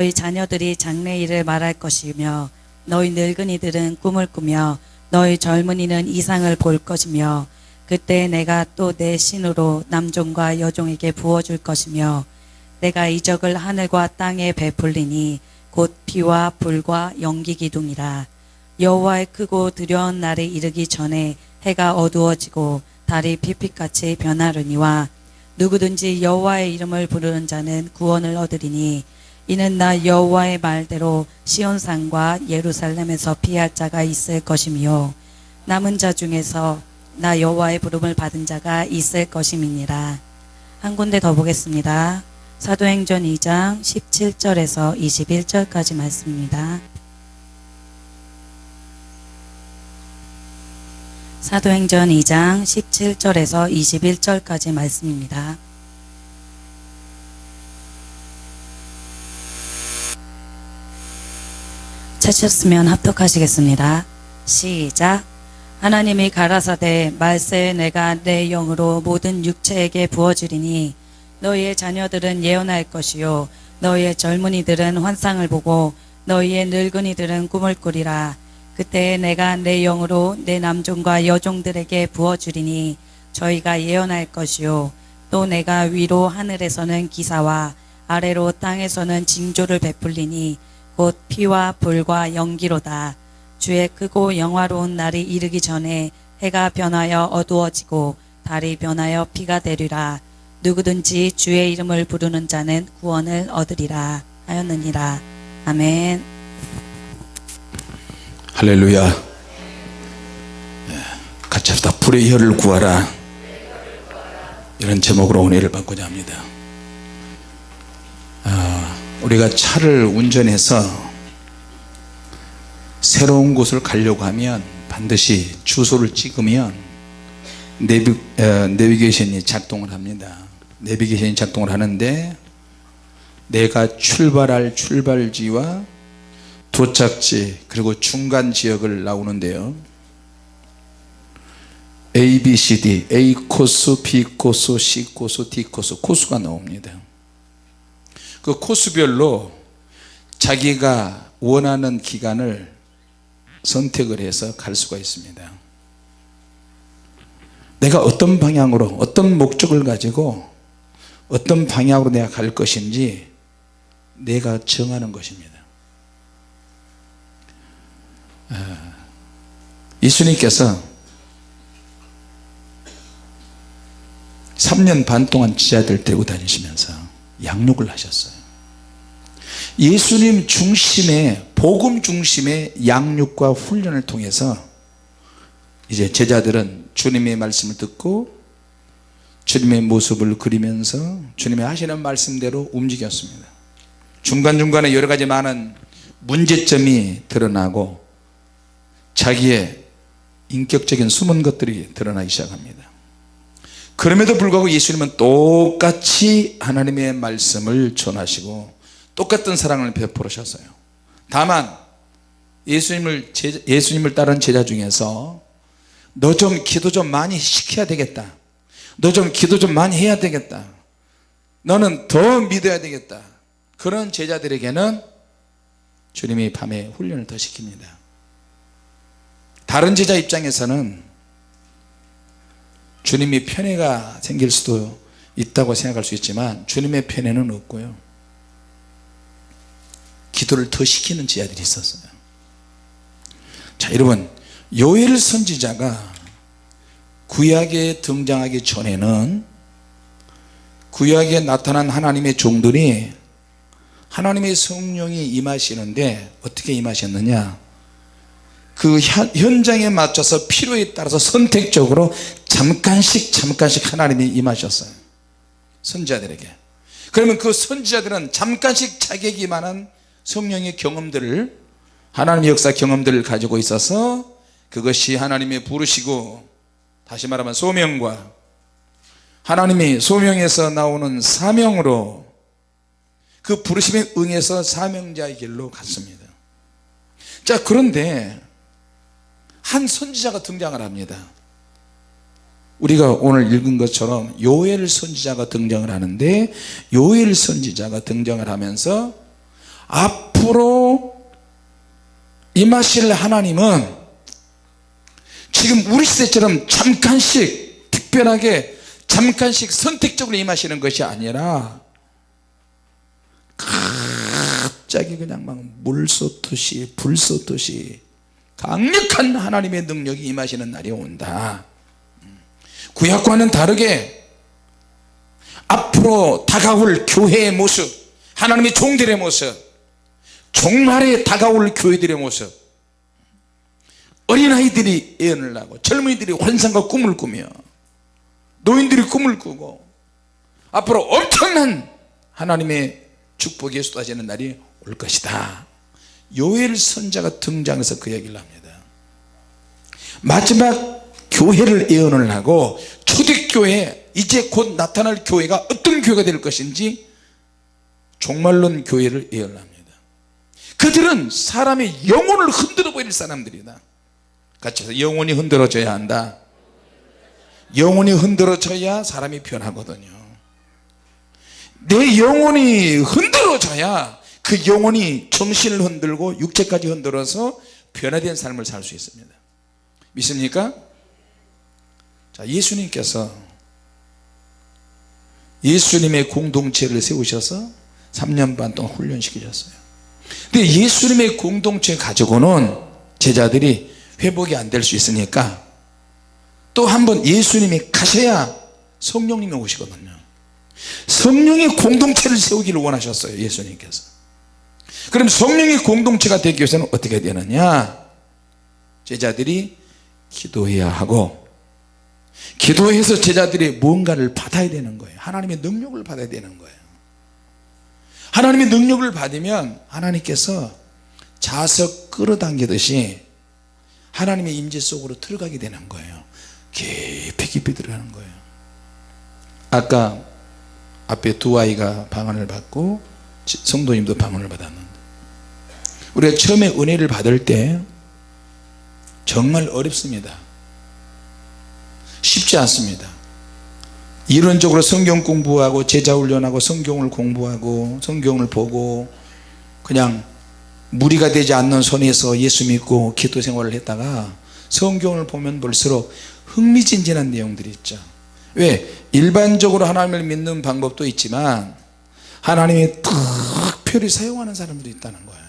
너희 자녀들이 장래일을 말할 것이며 너희 늙은이들은 꿈을 꾸며 너희 젊은이는 이상을 볼 것이며 그때 내가 또 내 신으로 남종과 여종에게 부어줄 것이며 내가 이적을 하늘과 땅에 베풀리니 곧 피와 불과 연기 기둥이라. 여호와의 크고 두려운 날이 이르기 전에 해가 어두워지고 달이 피빛같이 변하려니와 누구든지 여호와의 이름을 부르는 자는 구원을 얻으리니 이는 나 여호와의 말대로 시온산과 예루살렘에서 피할 자가 있을 것이며 남은 자 중에서 나 여호와의 부름을 받은 자가 있을 것임이니라. 한 군데 더 보겠습니다. 사도행전 2장 17절에서 21절까지 말씀입니다. 사도행전 2장 17절에서 21절까지 말씀입니다. 찾으셨으면 합독하시겠습니다. 시작. 하나님이 가라사대 말세에 내가 내 영으로 모든 육체에게 부어주리니 너희의 자녀들은 예언할 것이요. 너희의 젊은이들은 환상을 보고 너희의 늙은이들은 꿈을 꾸리라. 그때 내가 내 영으로 내 남종과 여종들에게 부어주리니 저희가 예언할 것이요. 또 내가 위로 하늘에서는 기사와 아래로 땅에서는 징조를 베풀리니 곧 피와 불과 연기로다. 주의 크고 영화로운 날이 이르기 전에 해가 변하여 어두워지고 달이 변하여 피가 되리라. 누구든지 주의 이름을 부르는 자는 구원을 얻으리라 하였느니라. 아멘. 할렐루야. 예, 같이 합시다. 불의 혀를 구하라. 이런 제목으로 은혜를 받고자 합니다. 아, 우리가 차를 운전해서 새로운 곳을 가려고 하면 반드시 주소를 찍으면 내비, 어, 내비게이션이 작동을 합니다. 내비게이션이 작동을 하는데 내가 출발할 출발지와 도착지 그리고 중간 지역을 나오는데요. A, B, C, D A 코스, B 코스, C 코스, D 코스 코스가 나옵니다 그 코스별로 자기가 원하는 기간을 선택을 해서 갈 수가 있습니다. 내가 어떤 방향으로 어떤 목적을 가지고 어떤 방향으로 내가 갈 것인지 내가 정하는 것입니다. 예수님께서 3년 반 동안 지하들 데리고 다니시면서 양육을 하셨어요. 예수님 중심의 복음 중심의 양육과 훈련을 통해서 이제 제자들은 주님의 말씀을 듣고 주님의 모습을 그리면서 주님의 하시는 말씀대로 움직였습니다. 중간중간에 여러가지 많은 문제점이 드러나고 자기의 인격적인 숨은 것들이 드러나기 시작합니다 그럼에도 불구하고 예수님은 똑같이 하나님의 말씀을 전하시고 똑같은 사랑을 베풀으셨어요. 다만 예수님을 제자, 예수님을 따른 제자 중에서 너 좀 기도 좀 많이 시켜야 되겠다. 너 좀 기도 좀 많이 해야 되겠다. 너는 더 믿어야 되겠다. 그런 제자들에게는 주님이 밤에 훈련을 더 시킵니다. 다른 제자 입장에서는 주님이 편애가 생길 수도 있다고 생각할 수 있지만 주님의 편애는 없고요. 기도를 더 시키는 제자들이 있었어요. 자 여러분 요엘 선지자가 구약에 등장하기 전에는 구약에 나타난 하나님의 종들이 하나님의 성령이 임하시는데 어떻게 임하셨느냐 그 현장에 맞춰서 필요에 따라서 선택적으로 잠깐씩 잠깐씩 하나님이 임하셨어요. 선지자들에게. 그러면 그 선지자들은 잠깐씩 자격이 많은 성령의 경험들을 하나님의 역사 경험들을 가지고 있어서 그것이 하나님의 부르시고 다시 말하면 소명과 하나님이 소명에서 나오는 사명으로 그 부르심에 응해서 사명자의 길로 갔습니다. 자 그런데 한 선지자가 등장을 합니다. 우리가 오늘 읽은 것처럼 요엘 선지자가 등장을 하는데 요엘 선지자가 등장을 하면서 앞으로 임하실 하나님은 지금 우리 시대처럼 잠깐씩 특별하게 잠깐씩 선택적으로 임하시는 것이 아니라 갑자기 그냥 막 물 쏟듯이 불 쏟듯이 강력한 하나님의 능력이 임하시는 날이 온다. 구약과는 다르게 앞으로 다가올 교회의 모습 하나님의 종들의 모습 종말에 다가올 교회들의 모습 어린아이들이 예언을 하고 젊은이들이 환상과 꿈을 꾸며 노인들이 꿈을 꾸고 앞으로 엄청난 하나님의 축복이 쏟아지는 날이 올 것이다 요엘 선자가 등장해서 그 얘기를 합니다. 마지막 교회를 예언을 하고 초대교회 이제 곧 나타날 교회가 어떤 교회가 될 것인지 종말론 교회를 예언합니다. 그들은 사람의 영혼을 흔들어 버릴 사람들이다. 같이 해서 영혼이 흔들어져야 한다. 영혼이 흔들어져야 사람이 변하거든요. 내 영혼이 흔들어져야 그 영혼이 정신을 흔들고 육체까지 흔들어서 변화된 삶을 살 수 있습니다. 믿습니까? 자 예수님께서 예수님의 공동체를 세우셔서 3년 반 동안 훈련시키셨어요. 근데 예수님의 공동체 가지고는 제자들이 회복이 안 될 수 있으니까 또 한 번 예수님이 가셔야 성령님이 오시거든요. 성령의 공동체를 세우기를 원하셨어요 예수님께서 그럼 성령의 공동체가 되기 위해서는 어떻게 되느냐? 제자들이 기도해야 하고 기도해서 제자들이 뭔가를 받아야 되는 거예요. 하나님의 능력을 받아야 되는 거예요. 하나님의 능력을 받으면 하나님께서 자석 끌어당기듯이 하나님의 임재 속으로 들어가게 되는 거예요. 깊이 깊이 들어가는 거예요. 아까 앞에 두 아이가 방언을 받고 성도님도 방언을 받았는데. 우리가 처음에 은혜를 받을 때 정말 어렵습니다. 쉽지 않습니다. 이론적으로 성경 공부하고 제자 훈련하고 성경을 공부하고 성경을 보고 그냥 무리가 되지 않는 손에서 예수 믿고 기도 생활을 했다가 성경을 보면 볼수록 흥미진진한 내용들이 있죠. 왜? 일반적으로 하나님을 믿는 방법도 있지만 하나님이 특별히 사용하는 사람들이 있다는 거예요.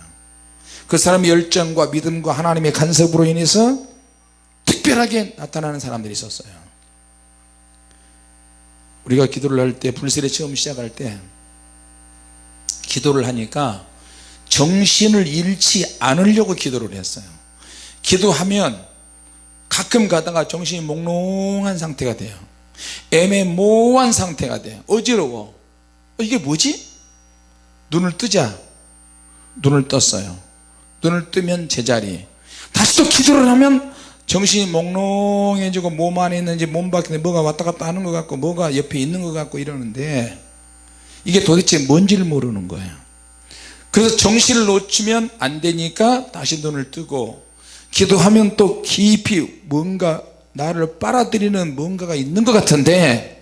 그 사람의 열정과 믿음과 하나님의 간섭으로 인해서 특별하게 나타나는 사람들이 있었어요. 우리가 기도를 할 때 불세례 처음 시작할 때 기도를 하니까 정신을 잃지 않으려고 기도를 했어요. 기도하면 가끔 가다가 정신이 몽롱한 상태가 돼요. 애매모호한 상태가 돼요. 어지러워. 어, 이게 뭐지? 눈을 뜨자. 눈을 떴어요. 눈을 뜨면 제자리. 다시 또 기도를 하면 정신이 몽롱해지고 몸 안에 있는지 몸 밖에 뭐가 왔다 갔다 하는 것 같고 뭐가 옆에 있는 것 같고 이러는데 이게 도대체 뭔지를 모르는 거예요. 그래서 정신을 놓치면 안 되니까 다시 눈을 뜨고 기도하면 또 깊이 뭔가 나를 빨아들이는 뭔가가 있는 것 같은데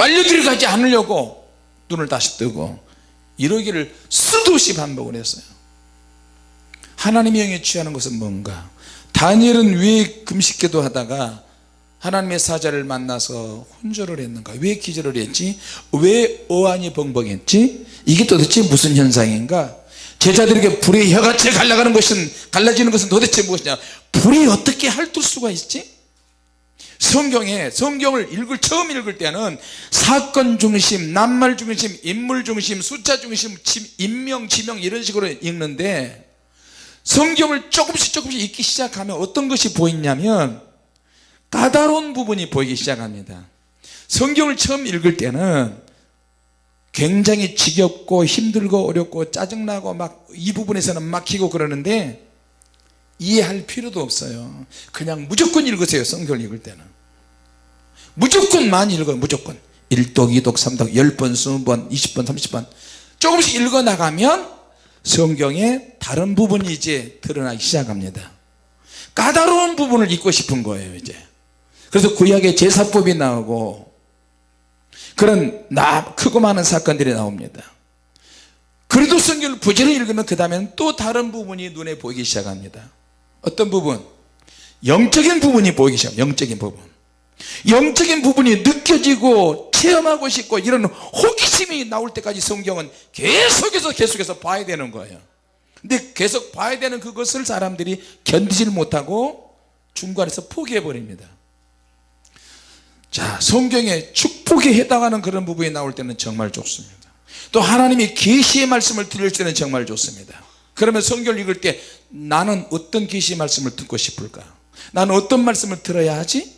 빨려 들어가지 않으려고 눈을 다시 뜨고 이러기를 수도 없이 반복을 했어요. 하나님의 영에 취하는 것은 뭔가? 다니엘은 왜 금식기도 하다가 하나님의 사자를 만나서 혼절을 했는가? 왜 기절을 했지? 왜 어안이 벙벙했지? 이게 도대체 무슨 현상인가? 제자들에게 불의 혀같이 갈라가는 것은 갈라지는 것은 도대체 무엇이냐? 불이 어떻게 핥을 수가 있지 성경에 성경을 읽을 처음 읽을 때는 사건 중심 낱말 중심 인물 중심 숫자 중심 인명 지명 이런 식으로 읽는데 성경을 조금씩 조금씩 읽기 시작하면 어떤 것이 보이냐면 까다로운 부분이 보이기 시작합니다. 성경을 처음 읽을 때는 굉장히 지겹고 힘들고 어렵고 짜증나고 막 이 부분에서는 막히고 그러는데 이해할 필요도 없어요. 그냥 무조건 읽으세요 성경을 읽을 때는. 무조건 많이 읽어요 무조건. 1독 2독 3독 10번 20번 20번 30번. 조금씩 읽어 나가면 성경의 다른 부분이 이제 드러나기 시작합니다. 까다로운 부분을 읽고 싶은 거예요 이제. 그래서 구약의 제사법이 나오고 그런 나 크고 많은 사건들이 나옵니다. 그래도 성경을 부지런히 읽으면 그 다음에는 또 다른 부분이 눈에 보이기 시작합니다 어떤 부분? 영적인 부분이 보이기 시작합니다 영적인 부분. 영적인 부분이 느껴지고 체험하고 싶고 이런 호기심이 나올 때까지 성경은 계속해서 계속해서 봐야 되는 거예요. 근데 계속 봐야 되는 그것을 사람들이 견디질 못하고 중간에서 포기해 버립니다. 자 성경에 축복에 해당하는 그런 부분이 나올 때는 정말 좋습니다. 또 하나님이 계시의 말씀을 들을 때는 정말 좋습니다 그러면 성경을 읽을 때 나는 어떤 계시의 말씀을 듣고 싶을까? 나는 어떤 말씀을 들어야 하지?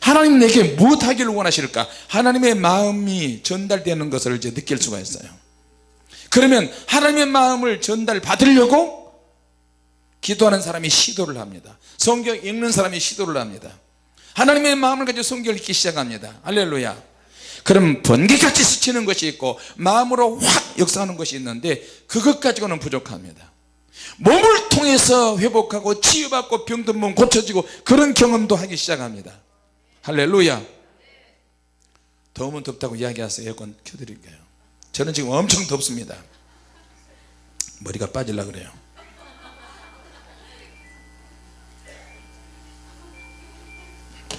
하나님 내게 무엇 하기를 원하실까? 하나님의 마음이 전달되는 것을 이제 느낄 수가 있어요. 그러면 하나님의 마음을 전달 받으려고 기도하는 사람이 시도를 합니다. 성경 읽는 사람이 시도를 합니다. 하나님의 마음을 가지고 성경을 읽기 시작합니다. 할렐루야 그럼 번개같이 스치는 것이 있고 마음으로 확 역사하는 것이 있는데 그것 가지고는 부족합니다. 몸을 통해서 회복하고 치유받고 병든 몸 고쳐지고 그런 경험도 하기 시작합니다. 할렐루야. 더우면 덥다고 이야기하세요. 에어컨 켜드릴게요. 저는 지금 엄청 덥습니다. 머리가 빠질라 그래요.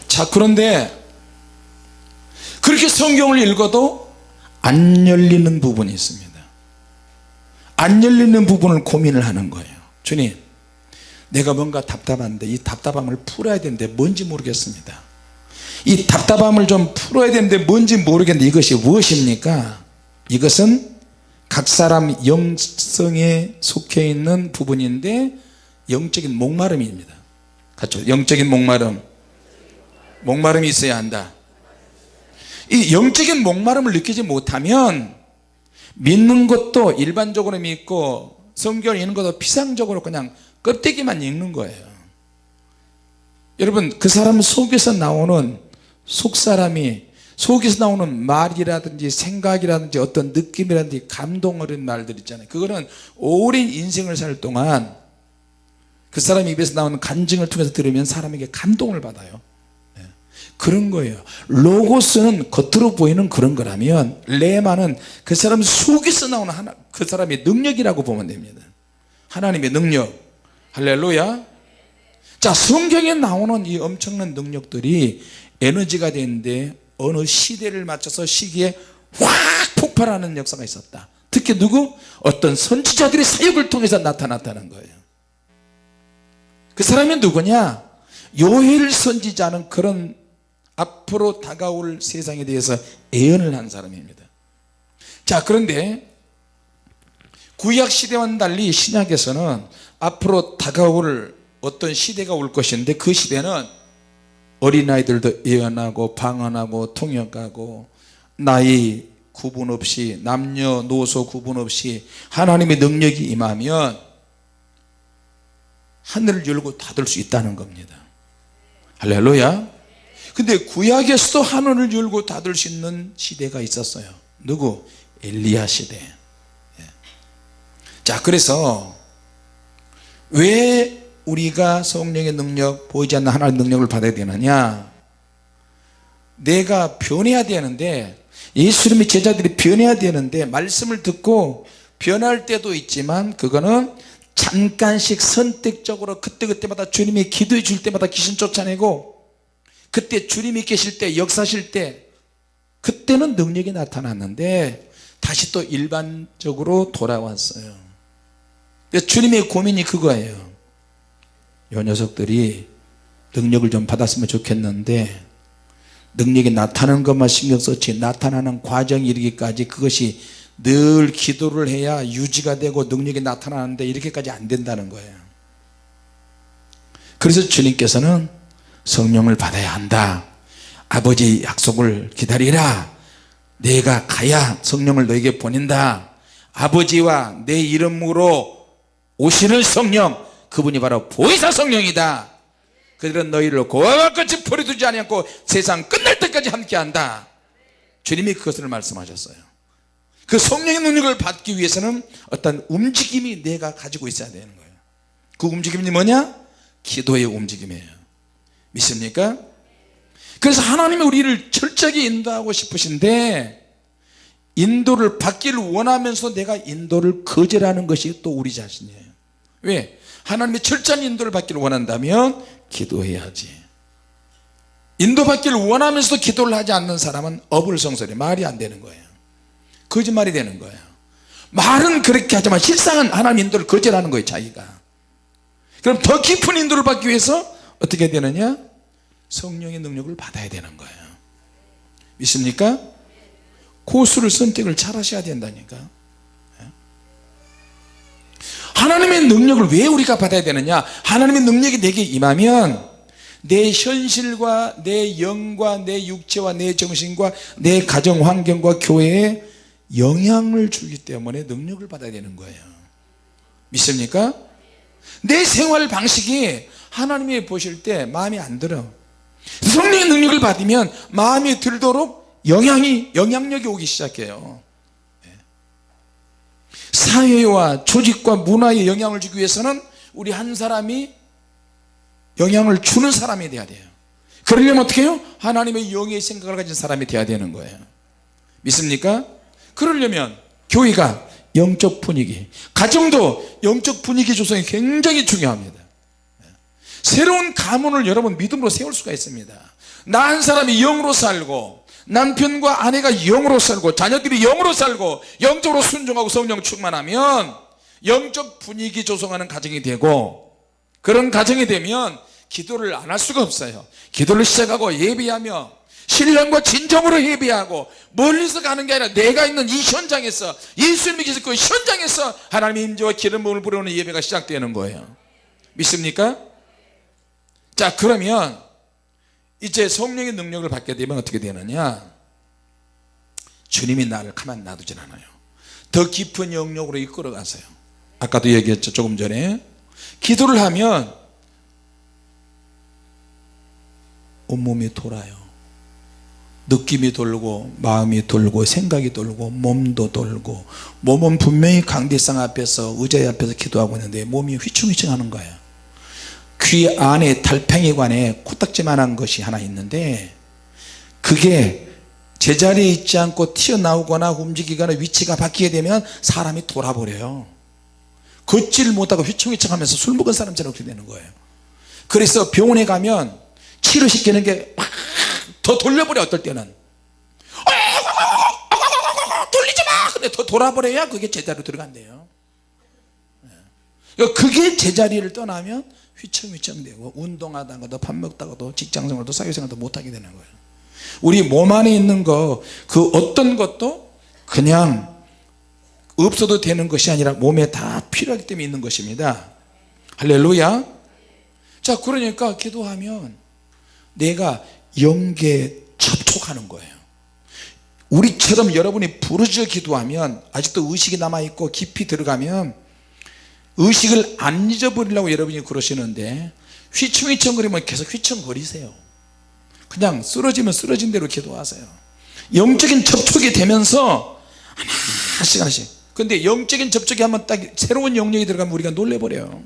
자 그런데 그렇게 성경을 읽어도 안 열리는 부분이 있습니다. 안 열리는 부분을 고민을 하는 거예요. 주님 내가 뭔가 답답한데 이 답답함을 풀어야 되는데 뭔지 모르겠습니다. 이 답답함을 좀 풀어야 되는데 뭔지 모르겠는데 이것이 무엇입니까? 이것은 각 사람 영성에 속해 있는 부분인데 영적인 목마름입니다. 같죠 영적인 목마름. 목마름이 있어야 한다 이 영적인 목마름을 느끼지 못하면 믿는 것도 일반적으로 믿고 성경을 읽는 것도 피상적으로 그냥 껍데기만 읽는 거예요 여러분 그 사람 속에서 나오는 속사람이 속에서 나오는 말이라든지 생각이라든지 어떤 느낌이라든지 감동 어린 말들 있잖아요 그거는 오랜 인생을 살 동안 그 사람 입에서 나오는 간증을 통해서 들으면 사람에게 감동을 받아요 예. 그런 거예요. 로고스는 겉으로 보이는 그런 거라면 레마는 그 사람 속에서 나오는 하나, 그 사람의 능력이라고 보면 됩니다. 하나님의 능력. 할렐루야. 자 성경에 나오는 이 엄청난 능력들이 에너지가 되는데 어느 시대를 맞춰서 시기에 확 폭발하는 역사가 있었다. 특히 누구? 어떤 선지자들의 사역을 통해서 나타났다는 거예요. 그 사람이 누구냐? 요엘 선지자는 그런 앞으로 다가올 세상에 대해서 예언을 한 사람입니다. 자 그런데 구약 시대와는 달리 신약에서는 앞으로 다가올 어떤 시대가 올 것인데 그 시대는 어린아이들도 예언하고 방언하고 통역하고 나이 구분 없이 남녀노소 구분 없이 하나님의 능력이 임하면 하늘을 열고 닫을 수 있다는 겁니다. 할렐루야 근데 구약에서도 하늘을 열고 닫을 수 있는 시대가 있었어요 누구? 엘리야 시대 예. 자 그래서 왜 우리가 성령의 능력 보이지 않는 하나님의 능력을 받아야 되느냐 내가 변해야 되는데 예수님의 제자들이 변해야 되는데 말씀을 듣고 변할 때도 있지만 그거는 잠깐씩 선택적으로 그때그때마다 주님이 기도해 줄 때마다 귀신 쫓아내고 그때 주님이 계실 때 역사실 때 그때는 능력이 나타났는데 다시 또 일반적으로 돌아왔어요. 주님의 고민이 그거예요. 요 녀석들이 능력을 좀 받았으면 좋겠는데 능력이 나타나는 것만 신경 썼지 나타나는 과정이 이르기까지 그것이 늘 기도를 해야 유지가 되고 능력이 나타나는데 이렇게까지 안 된다는 거예요. 그래서 주님께서는 성령을 받아야 한다. 아버지 약속을 기다리라. 내가 가야 성령을 너에게 보낸다. 아버지와 내 이름으로 오시는 성령 그분이 바로 보혜사 성령이다. 그들은 너희를 고아와 같이 버려두지 아니고 세상 끝날 때까지 함께한다. 주님이 그것을 말씀하셨어요. 그 성령의 능력을 받기 위해서는 어떤 움직임이 내가 가지고 있어야 되는 거예요. 그 움직임이 뭐냐? 기도의 움직임이에요 믿습니까? 그래서 하나님이 우리를 철저하게 인도하고 싶으신데 인도를 받기를 원하면서 내가 인도를 거절하는 것이 또 우리 자신이에요. 왜? 하나님의 철저한 인도를 받기를 원한다면 기도해야지. 인도받기를 원하면서도 기도를 하지 않는 사람은 어불성설이 말이 안 되는 거예요. 거짓말이 되는 거예요. 말은 그렇게 하지만 실상은 하나님 인도를 거절하는 거예요 자기가. 그럼 더 깊은 인도를 받기 위해서 어떻게 되느냐? 성령의 능력을 받아야 되는 거예요. 믿습니까? 고수를 선택을 잘 하셔야 된다니까. 하나님의 능력을 왜 우리가 받아야 되느냐? 하나님의 능력이 내게 임하면 내 현실과 내 영과 내 육체와 내 정신과 내 가정 환경과 교회에 영향을 주기 때문에 능력을 받아야 되는 거예요. 믿습니까? 내 생활 방식이 하나님이 보실 때 마음에 안 들어 성령의 능력을 받으면 마음에 들도록 영향이 영향력이 오기 시작해요 네. 사회와 조직과 문화에 영향을 주기 위해서는 우리 한 사람이 영향을 주는 사람이 돼야 돼요 그러려면 어떻게 해요? 하나님의 영의 생각을 가진 사람이 돼야 되는 거예요 믿습니까? 그러려면 교회가 영적 분위기 가정도 영적 분위기 조성이 굉장히 중요합니다 새로운 가문을 여러분 믿음으로 세울 수가 있습니다. 나 한 사람이 영으로 살고 남편과 아내가 영으로 살고 자녀들이 영으로 살고 영적으로 순종하고 성령 충만하면 영적 분위기 조성하는 가정이 되고 그런 가정이 되면 기도를 안 할 수가 없어요. 기도를 시작하고 예비하며 신령과 진정으로 예비하고 멀리서 가는 게 아니라 내가 있는 이 현장에서 예수님이 계신 그 현장에서 하나님의 임재와 기름 부음을 부르는 예배가 시작되는 거예요. 믿습니까? 자 그러면 이제 성령의 능력을 받게 되면 어떻게 되느냐? 주님이 나를 가만 놔두진 않아요. 더 깊은 영역으로 이끌어 가세요. 아까도 얘기했죠 조금 전에. 기도를 하면 온몸이 돌아요. 느낌이 돌고 마음이 돌고 생각이 돌고 몸도 돌고 몸은 분명히 강대상 앞에서 의자 앞에서 기도하고 있는데 몸이 휘청휘청 하는 거예요 귀 안에 달팽이관에 코딱지만한 것이 하나 있는데 그게 제자리에 있지 않고 튀어나오거나 움직이거나 위치가 바뀌게 되면 사람이 돌아버려요. 걷지를 못하고 휘청휘청하면서 술 먹은 사람처럼 그렇게 되는 거예요. 그래서 병원에 가면 치료시키는 게 막 더 돌려버려 어떨 때는. 돌리지 마! 근데 더 돌아버려야 그게 제자리로 들어간대요. 예. 그게 제자리를 떠나면 휘청휘청되고 운동하다가도 밥 먹다가도 직장생활도 사회생활도 못하게 되는 거예요. 우리 몸 안에 있는 거 그 어떤 것도 그냥 없어도 되는 것이 아니라 몸에 다 필요하기 때문에 있는 것입니다. 할렐루야. 자 그러니까 기도하면 내가 영계 접촉하는 거예요. 우리처럼 여러분이 부르짖어 기도하면 아직도 의식이 남아있고 깊이 들어가면 의식을 안 잊어버리려고 여러분이 그러시는데 휘청휘청거리면 계속 휘청거리세요. 그냥 쓰러지면 쓰러진 대로 기도하세요. 영적인 접촉이 되면서 하나씩 하나씩. 근데 영적인 접촉이 한번 딱 새로운 영역이 들어가면 우리가 놀래버려요.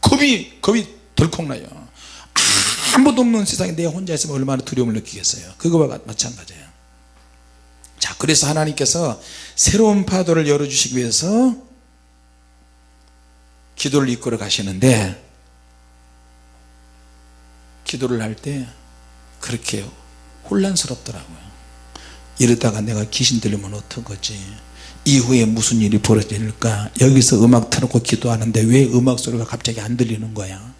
겁이 겁이 덜컥 나요. 아무도 없는 세상에 내가 혼자 있으면 얼마나 두려움을 느끼겠어요. 그거와 마찬가지예요. 자 그래서 하나님께서 새로운 파도를 열어주시기 위해서 기도를 이끌어 가시는데 기도를 할 때 그렇게 혼란스럽더라고요. 이러다가 내가 귀신 들리면 어떡하지? 이후에 무슨 일이 벌어질까? 여기서 음악 틀어놓고 기도하는데 왜 음악 소리가 갑자기 안 들리는 거야?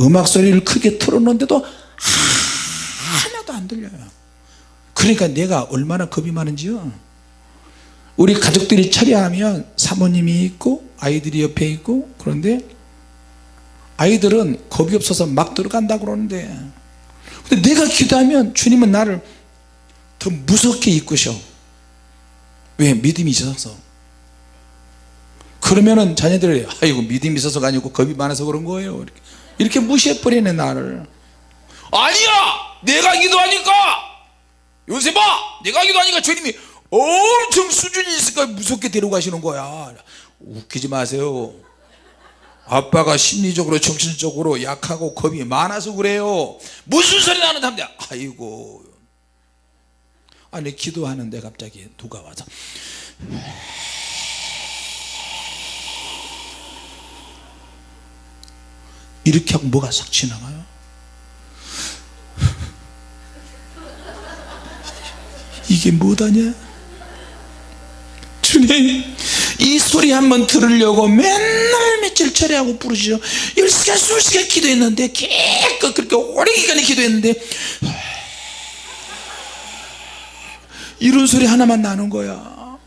음악 소리를 크게 틀어놓는데도 하나도 안 들려요. 그러니까 내가 얼마나 겁이 많은지요. 우리 가족들이 처리하면 사모님이 있고 아이들이 옆에 있고 그런데 아이들은 겁이 없어서 막 들어간다 그러는데. 근데 내가 기도하면 주님은 나를 더 무섭게 이끄셔. 왜? 믿음이 있어서. 그러면은 자녀들이 아이고 믿음이 있어서가 아니고 겁이 많아서 그런 거예요. 이렇게, 이렇게 무시해버리네 나를. 아니야! 내가 기도하니까! 요새 봐! 내가 기도하니까 주님이 엄청 수준이 있으니까 무섭게 데려가시는 거야 웃기지 마세요. 아빠가 심리적으로 정신적으로 약하고 겁이 많아서 그래요. 무슨 소리 나는 사람들 아이고. 아니 기도하는데 갑자기 누가 와서. 이렇게 하고 뭐가 싹 지나가요? 이게 뭐다냐? 주님 이 소리 한번 들으려고 맨날 며칠 철회하고 부르시죠. 10시간 20시간 기도했는데 기껏 그렇게 오래 기간에 기도했는데 이런 소리 하나만 나는 거야.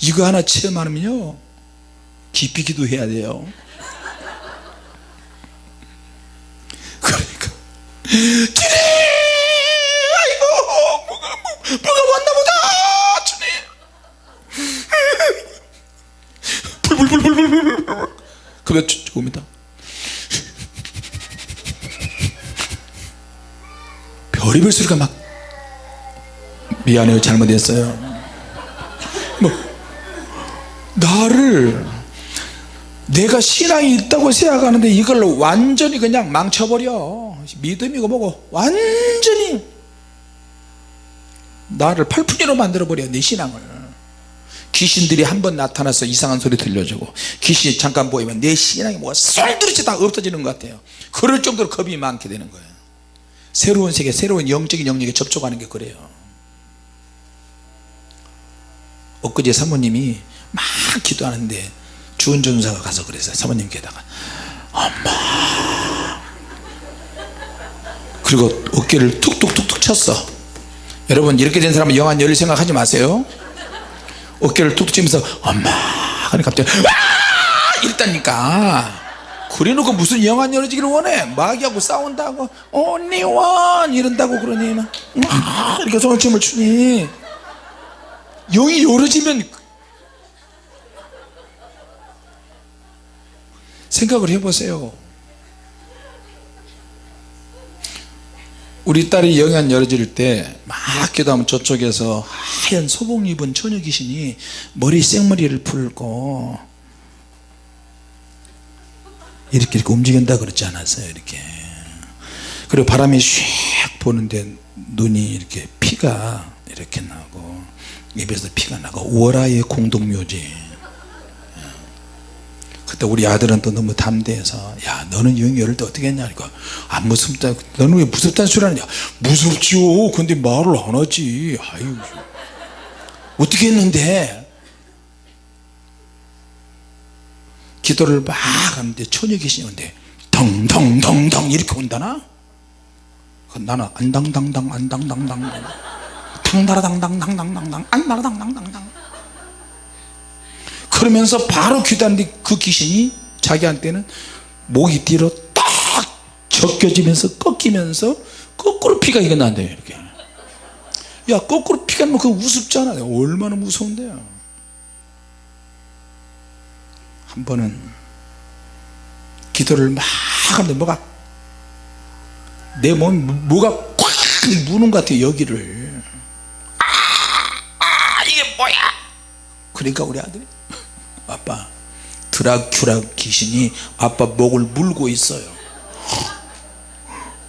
이거 하나 체험하면요. 깊이 기도해야 돼요. 그러니까 주님 아이고 뭐가 뭐, 뭐가 왔나 보다 주님 불불불불불불불 그러면 죽습니다 별의별 소리가 막 미안해요. 잘못했어요. 뭐 나를 내가 신앙이 있다고 생각하는데 이걸 완전히 그냥 망쳐버려. 믿음이고 뭐고 완전히 나를 팔푼이로 만들어버려 내 신앙을 귀신들이 한 번 나타나서 이상한 소리 들려주고 귀신이 잠깐 보이면 내 신앙이 뭐가 쏠드릇이 다 없어지는 것 같아요. 그럴 정도로 겁이 많게 되는 거예요. 새로운 세계 새로운 영적인 영역에 접촉하는 게 그래요. 엊그제 사모님이 막 기도하는데 주은 전사가 가서 그랬어요 사모님께다가. 엄마! 그리고 어깨를 툭툭툭툭 쳤어. 여러분 이렇게 된 사람은 영안 열릴 생각하지 마세요 어깨를 툭툭 치면서 엄마 하니 갑자기 와 이랬다니까. 그래놓고 무슨 영안 열어지기를 원해? 마귀하고 싸운다고? 언니 원! 이런다고 그러니? 막 이렇게 손을 추니. 영이 열어지면 생각을 해보세요 우리 딸이 영안 열어질 때 막 기도하면 저쪽에서 하얀 소복 입은 처녀 귀신이 머리 생머리를 풀고 이렇게 이렇게 움직인다 그러지 않았어요 이렇게. 그리고 바람이 슉 부는데 눈이 이렇게 피가 이렇게 나고 입에서 피가 나고 월화의 공동묘지 그때 우리 아들은 또 너무 담대해서 야 너는 영이 열을 때 어떻게 했냐? 니까 안 무섭다. 너는 왜 무섭다는 소리 하느냐? 무섭지요. 근데 말을 안 하지. 아유. 어떻게 했는데? 기도를 막 하는데 처녀 계시는데 덩덩덩덩 이렇게 온다나? 그 나는 안당당당 안당당당. 당다라당당당당당 안다라당당당당 그러면서 바로 기도하는데 그 귀신이 자기한테는 목이 뒤로 딱 적겨지면서 꺾이면서 거꾸로 피가 이게 난대요 이렇게. 야 거꾸로 피가 나면 그거 우습잖아. 얼마나 무서운데요. 한 번은 기도를 막 하는데 뭐가 내 몸 뭐가 꽉 무는 것 같아요 여기를. 아, 아 이게 뭐야? 그러니까 우리 아들이 아빠 드라큘라 귀신이 아빠 목을 물고 있어요.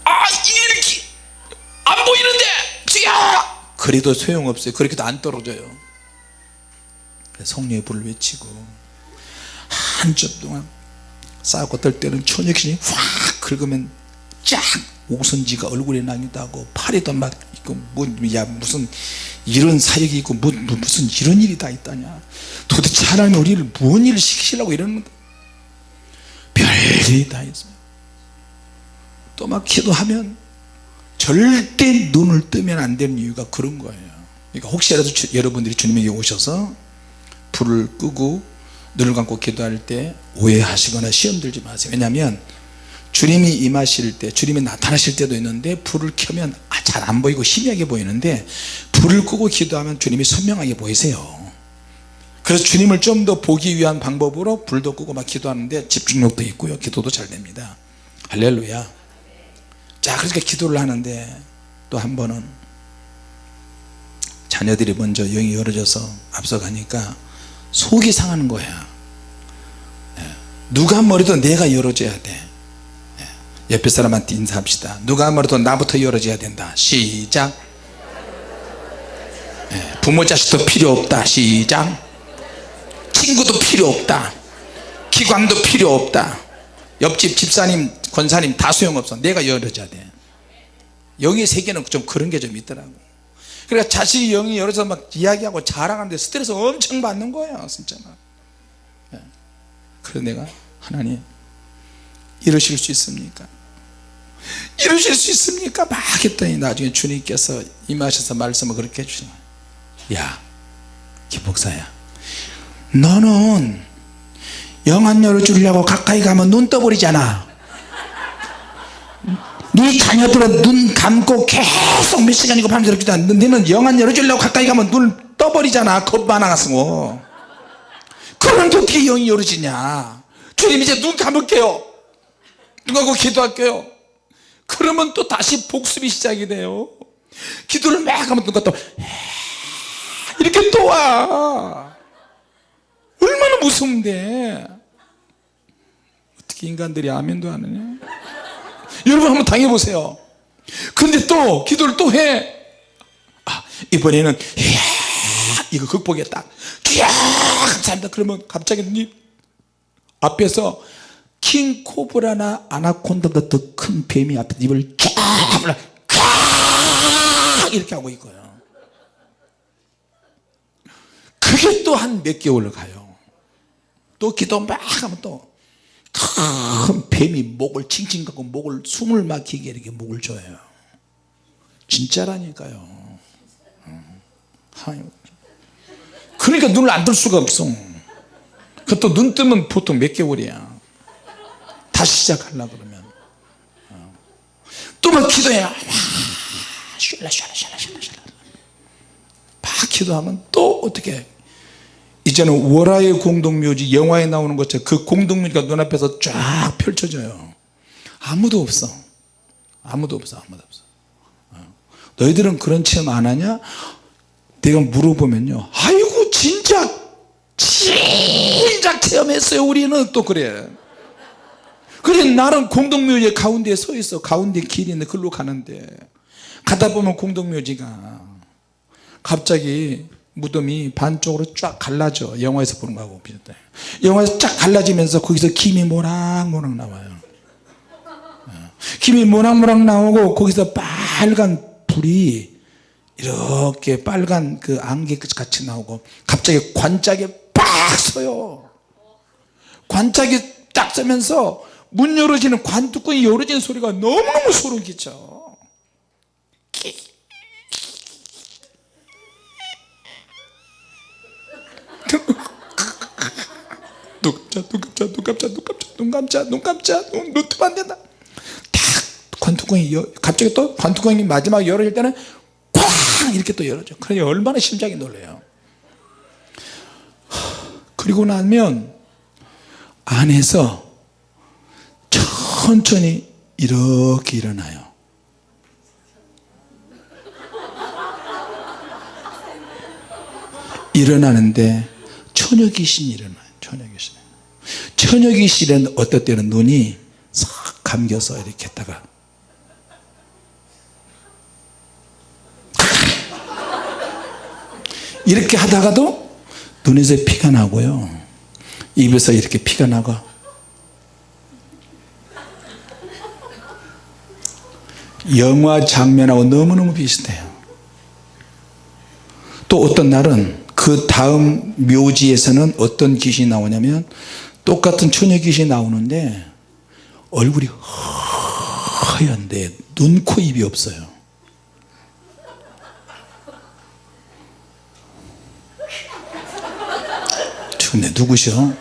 아 이렇게 안 보이는데 지야 그래도 소용없어요. 그렇게도 안 떨어져요. 성령의 불을 외치고 한참 동안 싸고 떨 때는 처녀 귀신이 확 긁으면 쫙 오선지가 얼굴에 나기도 하고 팔에도 막 있고 뭐야 무슨 이런 사역이 있고 뭐, 뭐 무슨 이런 일이 다 있다냐. 도대체 하나님 우리를 무슨 일을 시키시려고 이러는 별일이 다 있어요. 또 막 기도하면 절대 눈을 뜨면 안 되는 이유가 그런 거예요. 그러니까 혹시라도 주, 여러분들이 주님에게 오셔서 불을 끄고 눈을 감고 기도할 때 오해하시거나 시험 들지 마세요. 왜냐하면 주님이 임하실 때 주님이 나타나실 때도 있는데 불을 켜면 아, 잘안 보이고 희미하게 보이는데 불을 끄고 기도하면 주님이 선명하게 보이세요. 그래서 주님을 좀 더 보기 위한 방법으로 불도 끄고 막 기도하는데 집중력도 있고요. 기도도 잘 됩니다. 할렐루야. 자 그렇게 기도를 하는데 또 한 번은 자녀들이 먼저 영이 열어져서 앞서가니까 속이 상하는 거야. 예. 누가 머리도 내가 열어줘야 돼. 예. 옆에 사람한테 인사합시다. 누가 말해도 나부터 열어줘야 된다. 시작. 예, 부모 자식도 필요 없다. 시작. 친구도 필요 없다. 기관도 필요 없다. 옆집 집사님 권사님 다 소용없어. 내가 열어줘야 돼. 영의 세계는 좀 그런 게 좀 있더라고. 그러니까 자식이 영이 열어서 막 이야기하고 자랑하는데 스트레스 엄청 받는 거예요 진짜 막. 예. 그래서 내가 하나님 이러실 수 있습니까? 이러실 수 있습니까? 막 했더니 나중에 주님께서 임하셔서 말씀을 그렇게 해주시는 야 김목사야. 너는 영안 열어주려고 가까이 가면 눈 떠버리잖아. 네 자녀들은 눈 감고 계속 몇 시간이고 밤새도록 기도하 너는 영안 열어주려고 가까이 가면 눈을 떠버리잖아. 겁 많아가지고. 그런데 어떻게 영이 열어지냐? 주님 이제 눈 감을게요 눈 감고 기도할게요. 그러면 또 다시 복습이 시작이 돼요. 기도를 막 하면 누가 또 이렇게 또 와. 얼마나 무서운데. 어떻게 인간들이 아멘도 안 하냐? 여러분 한번 당해보세요. 근데 또 기도를 또해. 아, 이번에는 이거 극복했다. 이야, 감사합니다. 그러면 갑자기 눈이 앞에서 킹 코브라나 아나콘다보다 더 큰 뱀이 앞에 입을 쫙 이렇게 하고 있고요. 그게 또 한 몇 개월 가요. 또 기도 막 하면 또 큰 뱀이 목을 칭칭 갖고 목을 숨을 막히게 이렇게 목을 조여요. 진짜라니까요. 음. 그러니까 눈을 안 뜰 수가 없어. 그또눈 뜨면 보통 몇 개월이야 다시 시작하려 그러면. 또 막 기도해 막 쉴라 쉴라 쉴라 쉴라 쉴라. 막 기도하면 또 어떻게 이제는 월화의 공동묘지 영화에 나오는 것처럼 그 공동묘지가 눈앞에서 쫙 펼쳐져요. 아무도 없어. 아무도 없어 아무도 없어. 어. 너희들은 그런 체험 안 하냐? 내가 물어보면요. 아이고 진짜 진짜 체험했어요 우리는. 또 그래 그래 나는 공동묘지 가운데에 서 있어. 가운데 길이 있는데 글로 가는데. 가다 보면 공동묘지가 갑자기 무덤이 반쪽으로 쫙 갈라져. 영화에서 보는 거하고 비슷해. 영화에서 쫙 갈라지면서 거기서 김이 모락모락 나와요. 어. 김이 모락모락 나오고 거기서 빨간 불이 이렇게 빨간 그 안개 같이 나오고 갑자기 관짝에 빡 서요. 관짝이 딱 서면서 문 열어지는 관뚜껑이 열어지는 소리가 너무너무 소름 끼쳐. 눈 감자 눈 감자 눈 감자 눈 감자 눈 감자. 눈 감자 눈, 눈 뜨면 관뚜껑이 여, 갑자기 또 관뚜껑이 마지막 열어질 때는 쾅! 이렇게 또 열어져. 그러니 얼마나 심장이 놀래요. 그리고 나면 안에서 천천히 이렇게 일어나요. 일어나는데 처녀 귀신이 일어나요. 처녀 귀신. 처녀 귀신은 어떨 때는 눈이 싹 감겨서 이렇게 했다가 이렇게 하다가도 눈에서 피가 나고요. 입에서 이렇게 피가 나고 영화 장면하고 너무너무 비슷해요 또 어떤 날은 그 다음 묘지에서는 어떤 귀신이 나오냐면 똑같은 처녀 귀신이 나오는데 얼굴이 허연데 눈, 코, 입이 없어요 근데 누구셔?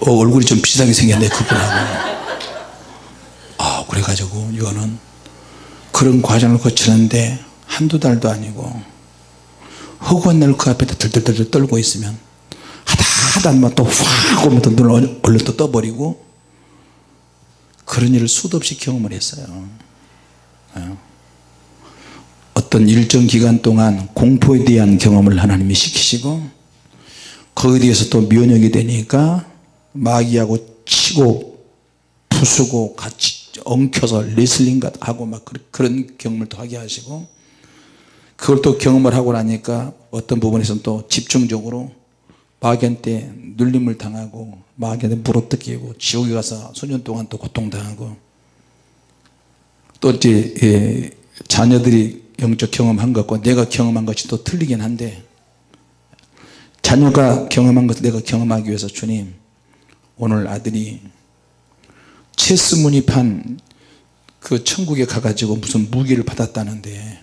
어, 얼굴이 좀 비슷하게 생겼네 그분하고 아 그래가지고 이거는 그런 과정을 거치는데 한두 달도 아니고 허구한 날 그 앞에 들들들 떨고 있으면 하다 하다 뭐또확 오면 또 눈을 얼른 또 떠버리고 그런 일을 수도 없이 경험을 했어요 어. 어떤 일정 기간 동안 공포에 대한 경험을 하나님이 시키시고 거기에 대해서 또 면역이 되니까 마귀하고 치고 부수고 같이 엉켜서 레슬링 하고 막 그런- 경험을 또 하게 하시고 그걸 또 경험을 하고 나니까 어떤 부분에서는 또 집중적으로 마귀한테 눌림을 당하고 마귀한테 물어뜯기고 지옥에 가서 수년 동안 또 고통당하고 또 이제 예, 자녀들이 영적 경험한 것과 내가 경험한 것이 또 틀리긴 한데 자녀가 경험한 것을 내가 경험하기 위해서 주님 오늘 아들이 체스 문입한 그 천국에 가가지고 무슨 무기를 받았다는데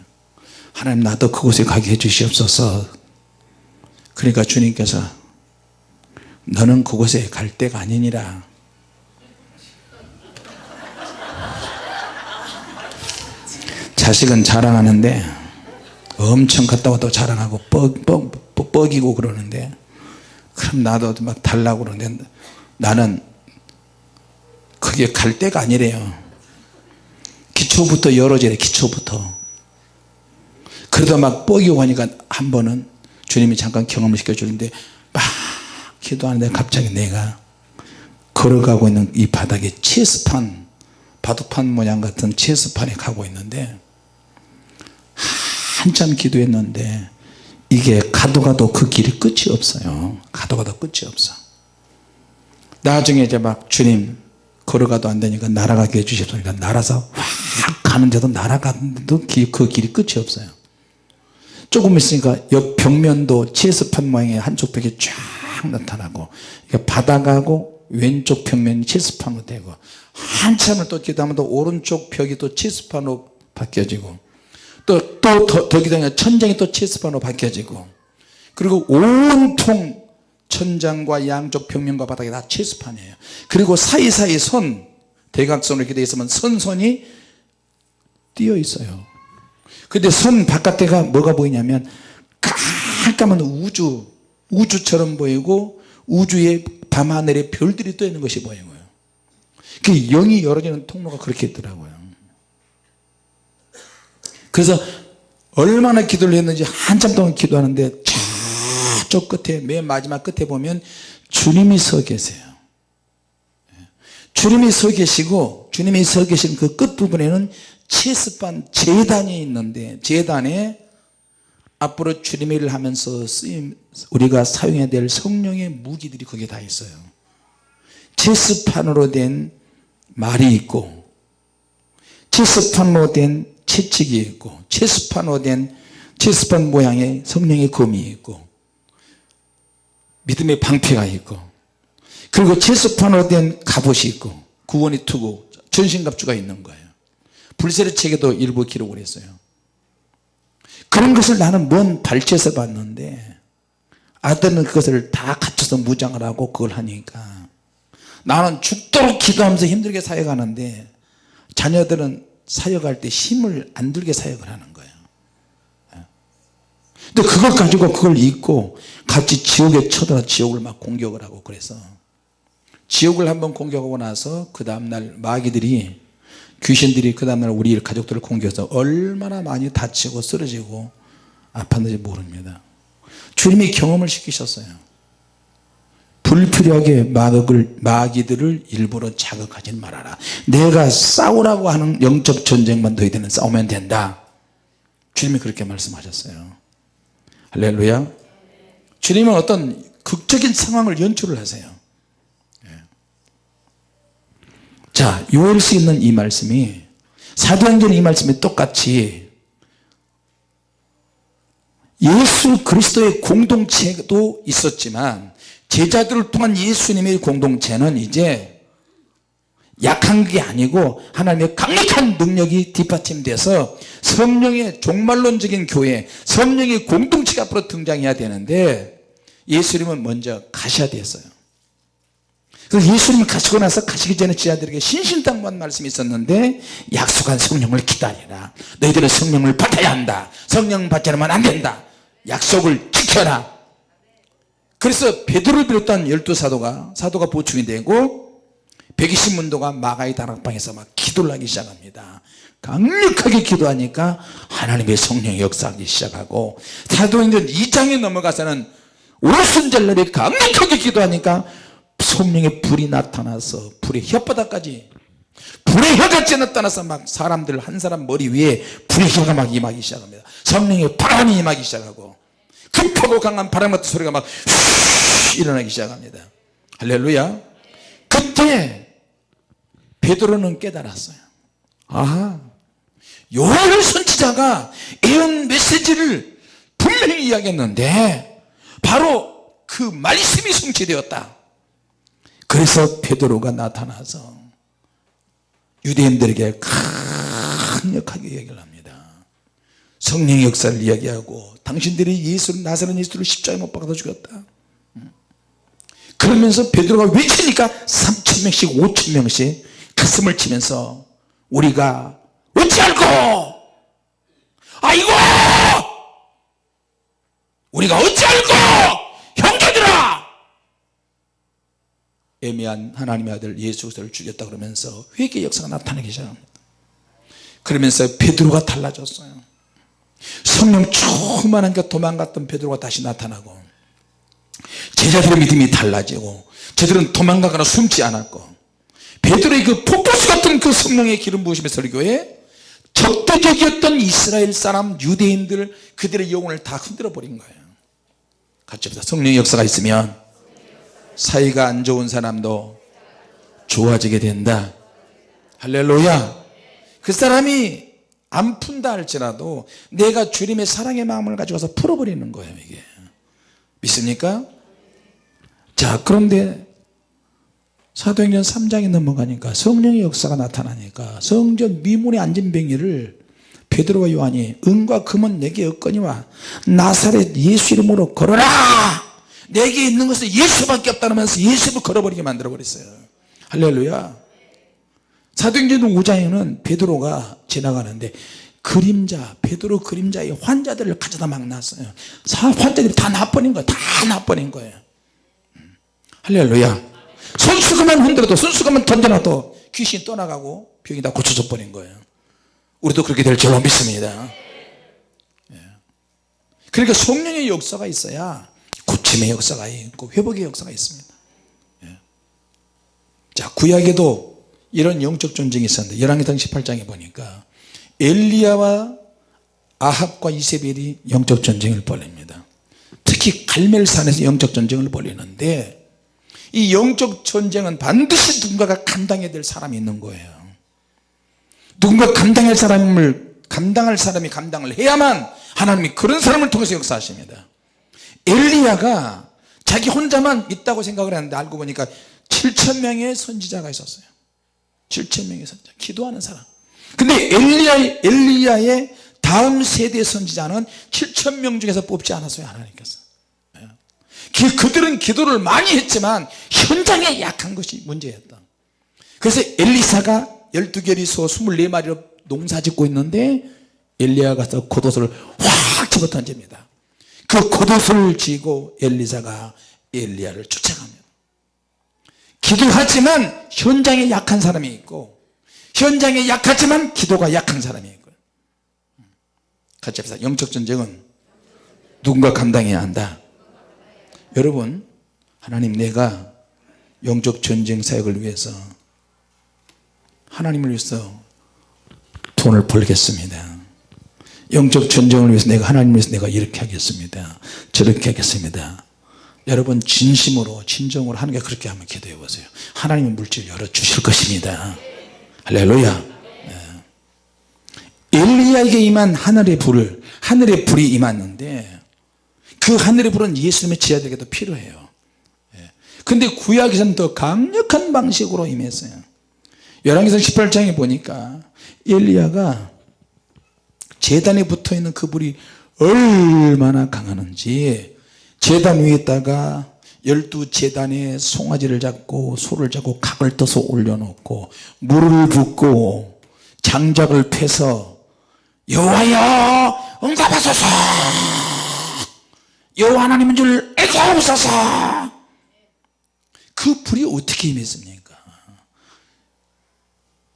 하나님 나도 그곳에 가게 해주시옵소서. 그러니까 주님께서 너는 그곳에 갈 때가 아니니라. 자식은 자랑하는데 엄청 갔다 와도 자랑하고 뻑, 뻑, 뻑, 뻑이고 그러는데 그럼 나도 막 달라고 그러는데 나는 그게 갈 때가 아니래요. 기초부터 돼 기초부터. 그러다 막 뻑이고 하니까 한 번은 주님이 잠깐 경험을 시켜주는데 막 기도하는데 갑자기 내가 걸어가고 있는 이 바닥에 체스판 바둑판 모양 같은 체스판에 가고 있는데 한참 기도했는데 이게 가도 가도 그 길이 끝이 없어요. 가도 가도 끝이 없어 나중에 이제 막 주님 걸어가도 안 되니까 날아가게 해주셨으니까 날아서 확 가는데도 날아가는데도 기- 그 길이 끝이 없어요. 조금 있으니까 옆 벽면도 체스판 모양의 한쪽 벽이 쫙 나타나고 이게 바닥하고 왼쪽 벽면이 체스판으로 되고 한참을 또 기도하면 또 오른쪽 벽이 또 체스판으로 바뀌어지고 또또더 기도하면 천장이 또 체스판으로 바뀌어지고 그리고 온통 천장과 양쪽 벽면과 바닥이 다 체스판이에요. 그리고 사이사이 선 대각선으로 이렇게 되어 있으면 선선이 띄어 있어요. 근데 선 바깥에가 뭐가 보이냐면 깜깜한 우주 우주처럼 보이고 우주에 밤하늘에 별들이 떠 있는 것이 보이고요. 그 영이 열어지는 통로가 그렇게 있더라고요. 그래서 얼마나 기도를 했는지 한참 동안 기도하는데 저쪽 끝에 맨 마지막 끝에 보면 주님이 서 계세요. 주님이 서 계시고 주님이 서 계신 그 끝부분에는 체스판 재단이 있는데 재단에 앞으로 주님의 일을 하면서 쓰임 우리가 사용해야 될 성령의 무기들이 거기에 다 있어요. 체스판으로 된 말이 있고 체스판으로 된 채찍이 있고 체스판으로 된 체스판 모양의 성령의 검이 있고 믿음의 방패가 있고 그리고 체스판으로 된 갑옷이 있고 구원이 투고 전신갑주가 있는 거예요. 불세례 책에도 일부 기록을 했어요. 그런 것을 나는 먼 발치에서 봤는데 아들은 그것을 다 갖춰서 무장을 하고 그걸 하니까 나는 죽도록 기도하면서 힘들게 사역하는데 자녀들은 사역할 때 힘을 안 들게 사역을 하는 거예요 근데 그걸 가지고 그걸 잊고 같이 지옥에 쳐들어 지옥을 막 공격을 하고 그래서 지옥을 한번 공격하고 나서 그 다음날 마귀들이 귀신들이 그 다음날 우리 가족들을 공격해서 얼마나 많이 다치고 쓰러지고 아팠는지 모릅니다. 주님이 경험을 시키셨어요. 불필요하게 마귀를, 마귀들을 일부러 자극하지 말아라. 내가 싸우라고 하는 영적 전쟁만 너희들은 싸우면 된다. 주님이 그렇게 말씀하셨어요 할렐루야 주님은 어떤 극적인 상황을 연출을 하세요 예. 자 요엘서 있는 이 말씀이 사도행전 이 말씀이 똑같이 예수 그리스도의 공동체도 있었지만 제자들을 통한 예수님의 공동체는 이제 약한 게 아니고 하나님의 강력한 능력이 뒷받침돼서 성령의 종말론적인 교회 성령의 공동체가 앞으로 등장해야 되는데 예수님은 먼저 가셔야 됐어요. 그래서 예수님이 가시고 나서 가시기 전에 제자들에게 신신당부한 말씀이 있었는데 약속한 성령을 기다리라. 너희들은 성령을 받아야 한다. 성령 받지 않으면 안 된다. 약속을 지켜라. 그래서 베드로를 비롯한 열두 사도가 사도가 보충이 되고 120문도가 마가의 다락방에서 막 기도를 하기 시작합니다. 강력하게 기도하니까 하나님의 성령이 역사하기 시작하고 사도행전 2장에 넘어가서는 오순절날에 강력하게 기도하니까 성령의 불이 나타나서 불의 혓바닥까지 불의 혀같이 나타나서 막 사람들 한 사람 머리 위에 불의 혀가 막 임하기 시작합니다. 성령의 바람이 임하기 시작하고 급하고 강한 바람 같은 소리가 막휘 일어나기 시작합니다. 할렐루야. 그때 베드로는 깨달았어요. 아하. 요한 선지자가 예언 메시지를 분명히 이야기했는데 바로 그 말씀이 성취되었다. 그래서 베드로가 나타나서 유대인들에게 강력하게 얘기를 합니다. 성령의 역사를 이야기하고 당신들이 예수를 나사렛 예수를 십자가에 못 박아서 죽였다. 그러면서 베드로가 외치니까 3천명씩 5천명씩 가슴을 치면서 우리가 어찌 알고 아이고! 우리가 어찌 알고 형제들아! 애매한 하나님의 아들 예수 그리스도를 죽였다 그러면서 회개 역사가 나타나기 시작합니다. 그러면서 베드로가 달라졌어요. 성령 충만하니까 도망갔던 베드로가 다시 나타나고 제자들의 믿음이 달라지고 저들은 도망가거나 숨지 않았고 베드로의 그 폭포수 같은 그 성령의 기름 부으심의 설교에 적대적이었던 이스라엘 사람 유대인들 그들의 영혼을 다 흔들어 버린 거예요. 같이 봅시다. 성령의 역사가 있으면 사이가 안 좋은 사람도 좋아지게 된다. 할렐루야. 그 사람이 안 푼다 할지라도 내가 주님의 사랑의 마음을 가져가서 풀어버리는 거예요 이게. 믿습니까? 자 그런데 사도행전 3장에 넘어가니까 성령의 역사가 나타나니까 성전 미문에 앉은 병이를 베드로와 요한이 은과 금은 내게 없거니와 나사렛 예수 이름으로 걸어라! 내게 있는 것은 예수밖에 없다면서 예수를 걸어버리게 만들어 버렸어요. 할렐루야. 사도행전 5장에는 베드로가 지나가는데 그림자 베드로 그림자의 환자들을 가져다 막 놨어요. 환자들이 다 나버린 거예요. 다 나버린 거예요. 음. 할렐루야 손수건만 흔들어도 손수건만 던져놔도 귀신이 떠나가고 병이 다 고쳐져 버린 거예요 우리도 그렇게 될 줄로 믿습니다 예. 그러니까 성령의 역사가 있어야 고침의 역사가 있고 회복의 역사가 있습니다 예. 자 구약에도 이런 영적 전쟁이 있었는데 열왕기상 18장에 보니까 엘리야와 아합과 이세벨이 영적 전쟁을 벌입니다 특히 갈멜산에서 영적 전쟁을 벌이는데 이 영적 전쟁은 반드시 누군가가 감당해야 될 사람이 있는 거예요. 누군가 감당할 사람을 감당할 사람이 감당을 해야만 하나님이 그런 사람을 통해서 역사하십니다. 엘리야가 자기 혼자만 있다고 생각을 했는데 알고 보니까 7천명의 선지자가 있었어요. 7천명의 선지자 기도하는 사람. 근데 엘리야, 엘리야의 다음 세대 선지자는 7천명 중에서 뽑지 않았어요 하나님께서 그, 그들은 기도를 많이 했지만 현장에 약한 것이 문제였다. 그래서 엘리사가 12개리 소 24마리로 농사 짓고 있는데 엘리야가 가서 겉옷을 확 집어 던집니다. 그 겉옷을 쥐고 엘리사가 엘리야를 쫓아갑니다. 기도하지만 현장에 약한 사람이 있고 현장에 약하지만 기도가 약한 사람이 있고. 같이 합시다. 영적 전쟁은 누군가 감당해야 한다 여러분 하나님 내가 영적 전쟁 사역을 위해서 하나님을 위해서 돈을 벌겠습니다. 영적 전쟁을 위해서 내가 하나님을 위해서 내가 이렇게 하겠습니다. 저렇게 하겠습니다. 여러분 진심으로 진정으로 하는 게 그렇게 한번 기도해 보세요. 하나님의 물질 열어주실 것입니다. 할렐루야. 예. 엘리야에게 임한 하늘의 불을 하늘의 불이 임했는데 그 하늘의 불은 예수님의 제자들에게도 필요해요. 예. 근데 구약에서는 더 강력한 방식으로 임했어요. 열왕기상 18장에 보니까 엘리야가 재단에 붙어있는 그 불이 얼마나 강하는지 재단 위에다가 열두 재단에 송아지를 잡고 소를 잡고 각을 떠서 올려놓고 물을 붓고 장작을 패서 여호와여 응답하소서 여호와 하나님인 줄 알게 하옵소서. 그 불이 어떻게 임했습니까?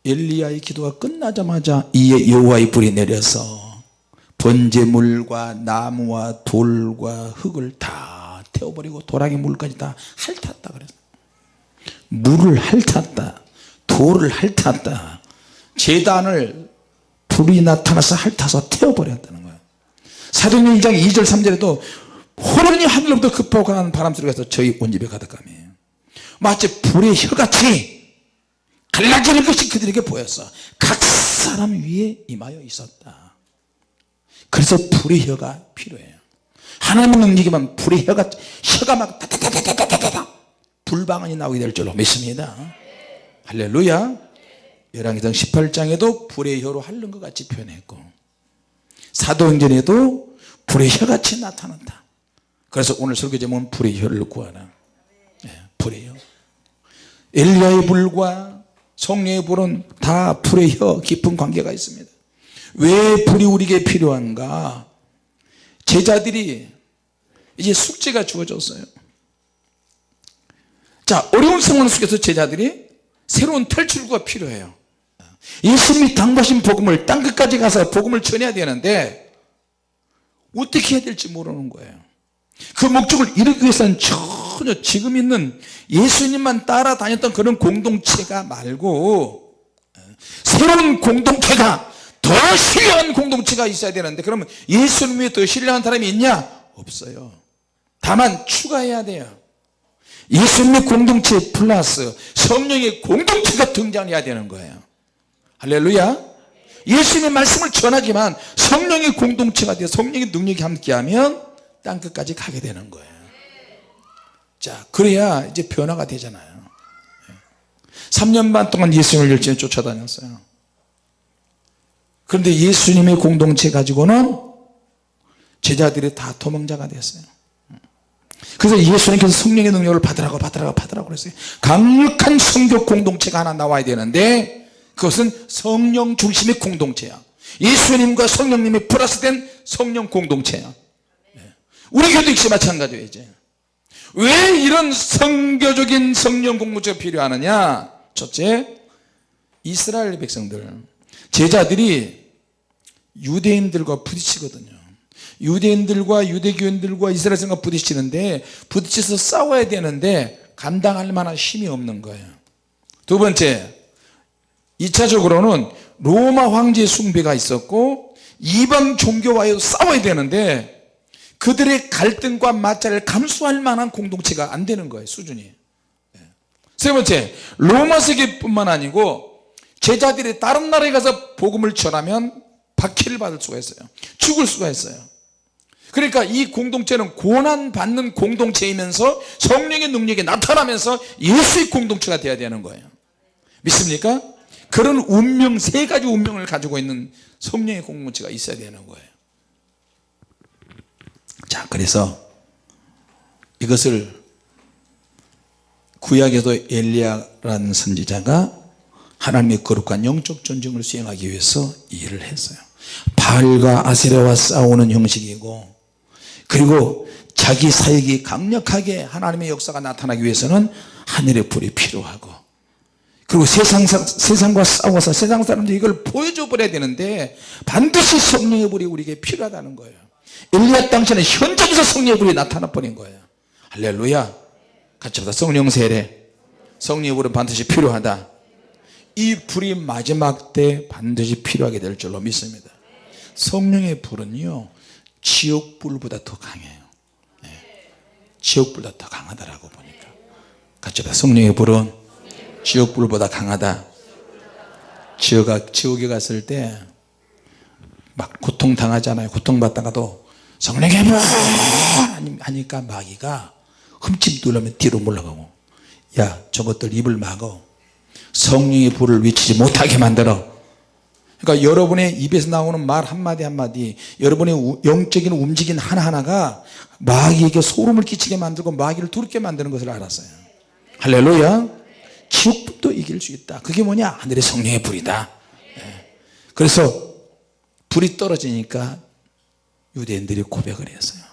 엘리야의 기도가 끝나자마자 이에 여호와의 불이 내려서 번제물과 나무와 돌과 흙을 다 태워버리고 도랑의 물까지 다 핥았다 그랬어요. 물을 핥았다. 돌을 핥았다. 재단을 불이 나타나서 핥아서 태워버렸다는 거예요. 사도행전 2장 2절 3절에도 호련히 하늘로부터 급복하는 바람 소리가 서 저희 온 집에 가득함이 마치 불의 혀같이 갈라지는 것이 그들에게 보였어. 각 사람 위에 임하여 있었다. 그래서 불의 혀가 필요해요. 하나님의 능력이면 불의 혀가 혀가 막 다다다다다다다 불방언이 나오게 될 줄로 믿습니다. 할렐루야. 열왕기상 18장에도 불의 혀로 핥는 것 같이 표현했고 사도행전에도 불의 혀같이 나타난다 그래서 오늘 설교 제목은 불의 혀를 구하라 예, 불의 혀 엘리야의 불과 성령의 불은 다 불의 혀 깊은 관계가 있습니다. 왜 불이 우리에게 필요한가? 제자들이 이제 숙제가 주어졌어요. 자 어려운 상황 속에서 제자들이 새로운 탈출구가 필요해요. 예수님이 당부하신 복음을 땅끝까지 가서 복음을 전해야 되는데 어떻게 해야 될지 모르는 거예요 그 목적을 이루기 위해서는 전혀 지금 있는 예수님만 따라다녔던 그런 공동체가 말고 새로운 공동체가 더 신뢰한 공동체가 있어야 되는데 그러면 예수님 위에 더 신뢰한 사람이 있냐? 없어요. 다만 추가해야 돼요. 예수님의 공동체 플러스 성령의 공동체가 등장해야 되는 거예요. 할렐루야. 예수님의 말씀을 전하지만 성령의 공동체가 되어 성령의 능력이 함께하면 땅끝까지 가게 되는 거예요. 자 그래야 이제 변화가 되잖아요. 3년 반 동안 예수님을 열심히 쫓아다녔어요. 그런데 예수님의 공동체 가지고는 제자들이 다 도망자가 됐어요. 그래서 예수님께서 성령의 능력을 받으라고 받으라고 받으라고 그랬어요. 강력한 성교 공동체가 하나 나와야 되는데 그것은 성령 중심의 공동체야. 예수님과 성령님이 플러스된 성령 공동체야 우리 교도 역시 마찬가지예요 이제. 왜 이런 성교적인 성령 공동체가 필요하느냐? 첫째 이스라엘 백성들. 제자들이 유대인들과 부딪히거든요. 유대인들과 유대교인들과 이스라엘 사람과 부딪히는데 부딪혀서 싸워야 되는데 감당할 만한 힘이 없는 거예요. 두 번째 2차적으로는 로마 황제 숭배가 있었고 이방 종교와의 싸워야 되는데 그들의 갈등과 마찰을 감수할 만한 공동체가 안 되는 거예요 수준이. 세 번째 로마 세계뿐만 아니고 제자들이 다른 나라에 가서 복음을 전하면 박해를 받을 수가 있어요. 죽을 수가 있어요. 그러니까 이 공동체는 고난받는 공동체이면서 성령의 능력이 나타나면서 예수의 공동체가 되어야 되는 거예요. 믿습니까? 그런 운명 세 가지 운명을 가지고 있는 성령의 공동체가 있어야 되는 거예요 자 그래서 이것을 구약에도 엘리야라는 선지자가 하나님의 거룩한 영적 전쟁을 수행하기 위해서 일을 했어요. 바알과 아세라와 싸우는 형식이고 그리고 자기 사역이 강력하게 하나님의 역사가 나타나기 위해서는 하늘의 불이 필요하고 그리고 세상, 세상과 싸워서 세상 사람들이 이걸 보여줘 버려야 되는데 반드시 성령의 불이 우리에게 필요하다는 거예요 엘리야 당시에는 현장에서 성령의 불이 나타나 버린 거예요. 할렐루야. 같이 보다. 성령 세례. 성령의 불은 반드시 필요하다. 이 불이 마지막 때 반드시 필요하게 될 줄로 믿습니다. 성령의 불은요 지옥불보다 더 강해요. 네. 지옥불보다 더 강하다라고 보니까. 같이 보다. 성령의 불은 지옥불보다 강하다. 지옥, 지옥에 갔을 때 막 고통당하잖아요. 고통받다가도 성령의 불 하니까 마귀가 흠집 누르면 뒤로 물러가고 야 저것들 입을 막어. 성령의 불을 외치지 못하게 만들어. 그러니까 여러분의 입에서 나오는 말 한마디 한마디 여러분의 영적인 움직임 하나하나가 마귀에게 소름을 끼치게 만들고 마귀를 두렵게 만드는 것을 알았어요. 할렐루야. 지옥도 이길 수 있다. 그게 뭐냐? 하늘의 성령의 불이다. 그래서 불이 떨어지니까 유대인들이 고백을 했어요.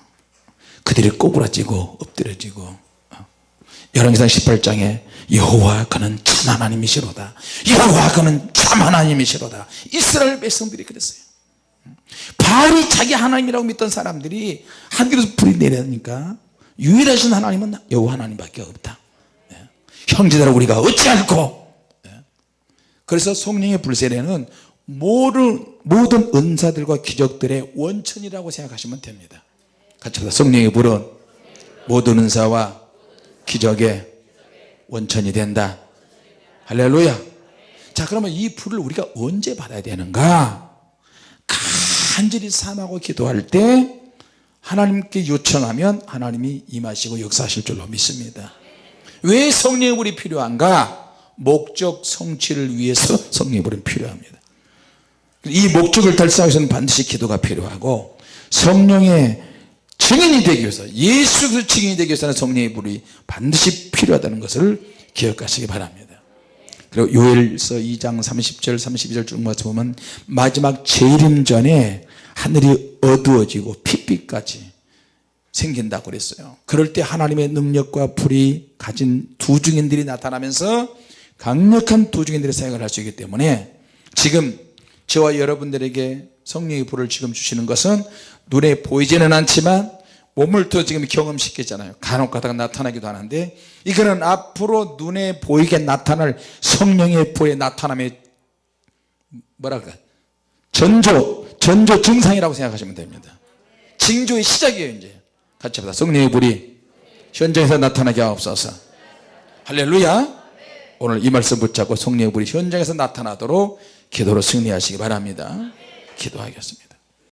그들이 꼬부라지고 엎드려지고. 열왕기상 18장에 여호와 그는 참 하나님이시로다. 여호와 그는 참 하나님이시로다. 이스라엘 백성들이 그랬어요. 바알이 자기 하나님이라고 믿던 사람들이 하늘에서 불이 내려니까 유일하신 하나님은 여호와 하나님밖에 없다. 형제들아 우리가 어찌할꼬 예. 그래서 성령의 불세례는 모든, 모든 은사들과 기적들의 원천이라고 생각하시면 됩니다. 같이. 성령의 불은 모든 은사와 기적의 원천이 된다. 할렐루야. 자 그러면 이 불을 우리가 언제 받아야 되는가? 간절히 삼하고 기도할 때 하나님께 요청하면 하나님이 임하시고 역사하실 줄로 믿습니다. 왜 성령의 불이 필요한가? 목적 성취를 위해서 성령의 불은 필요합니다 이 목적을 달성하기 위해서는 반드시 기도가 필요하고 성령의 증인이 되기 위해서 예수 그 증인이 되기 위해서는 성령의 불이 반드시 필요하다는 것을 기억하시기 바랍니다. 그리고 요엘서 2장 30절 32절 쭉 맞춰 보면 마지막 재림 전에 하늘이 어두워지고 핏빛까지 생긴다고 그랬어요. 그럴 때 하나님의 능력과 불이 가진 두 증인들이 나타나면서 강력한 두 증인들의 사역을 할 수 있기 때문에 지금 저와 여러분들에게 성령의 불을 지금 주시는 것은 눈에 보이지는 않지만 몸을 또 지금 경험시켰잖아요. 간혹 가다가 나타나기도 하는데 이거는 앞으로 눈에 보이게 나타날 성령의 불의 나타남의 뭐랄까 전조 전조 증상이라고 생각하시면 됩니다. 징조의 시작이에요 이제. 같이 합시다. 성령의 불이 현장에서 나타나게 하옵소서. 할렐루야. 오늘 이 말씀 붙잡고 성령의 불이 현장에서 나타나도록 기도로 승리하시기 바랍니다. 기도하겠습니다